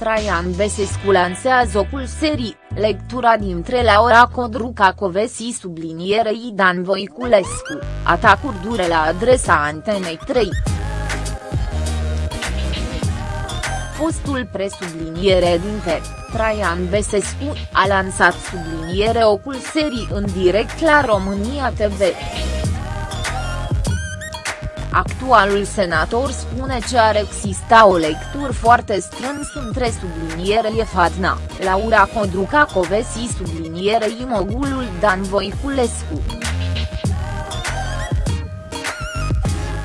Traian Besescu lansează ocul serii, lectura dintre Laura Codruca Covesi sublinierei Dan Voiculescu, atacuri dure la adresa Antenei 3. Fostul presubliniere dintre, Traian Besescu, a lansat subliniere ocul serii în direct la România TV. Actualul senator spune că ar exista o lectură foarte strâns între sublinierele Fatna, Laura Codruca Covesi sublinierei mogulul Dan Voiculescu.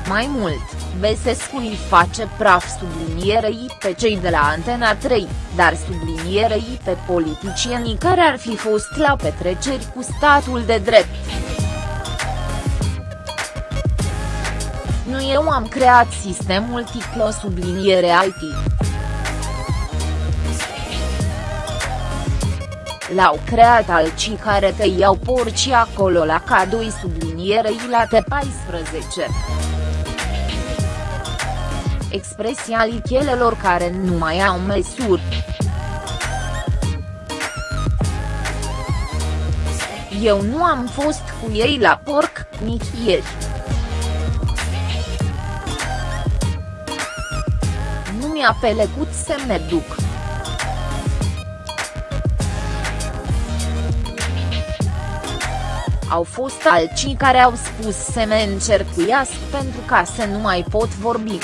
Mai mult, Besescu îi face praf sublinierei pe cei de la Antena 3, dar sublinierei pe politicienii care ar fi fost la petreceri cu statul de drept. Eu am creat sistemul Ticlo subliniere IT. L-au creat alții care te iau porci acolo la cadoi sublinierei la T14. Expresia lichelelor care nu mai au măsuri. Eu nu am fost cu ei la porc, nici ieri. Nu mi-a pelecut să me duc. Au fost alții care au spus să me încercuiască pentru ca să nu mai pot vorbi.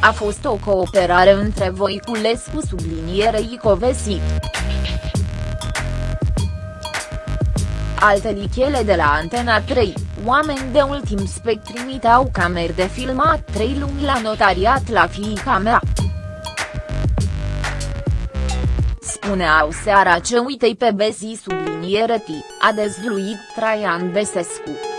A fost o cooperare între Voiculescu sublinierei Covesi. Alte lichele de la Antena 3, oameni de ultim spec trimiteau camere de filmat trei luni la notariat la fiica mea. Spuneau seara ce uitei pe Besi subliniere T, a dezvluit Traian Besescu.